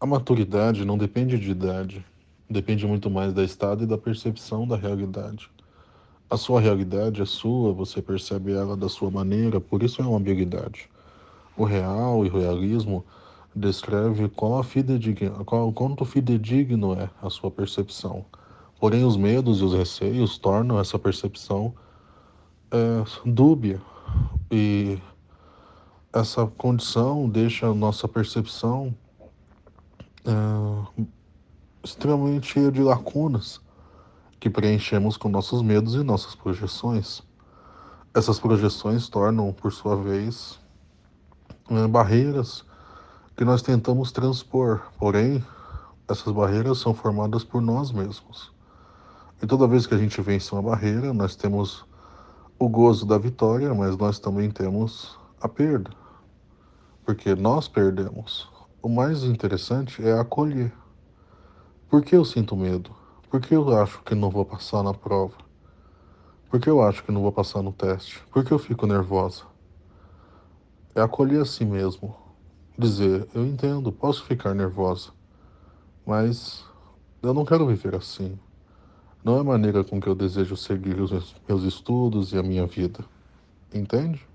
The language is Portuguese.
A maturidade não depende de idade, depende muito mais da estado e da percepção da realidade. A sua realidade é sua, você percebe ela da sua maneira, por isso é uma ambiguidade. O real e o realismo descreve qual a fidedigna, qual, quanto fidedigno é a sua percepção. Porém, os medos e os receios tornam essa percepção é, dúbia e essa condição deixa a nossa percepção é, extremamente cheia de lacunas que preenchemos com nossos medos e nossas projeções. Essas projeções tornam, por sua vez, é, barreiras que nós tentamos transpor, porém, essas barreiras são formadas por nós mesmos. E toda vez que a gente vence uma barreira, nós temos o gozo da vitória, mas nós também temos a perda porque nós perdemos. O mais interessante é acolher. Por que eu sinto medo? Por que eu acho que não vou passar na prova? Por que eu acho que não vou passar no teste? Por que eu fico nervosa? É acolher a si mesmo. Dizer, eu entendo, posso ficar nervosa, mas eu não quero viver assim. Não é a maneira com que eu desejo seguir os meus estudos e a minha vida. Entende?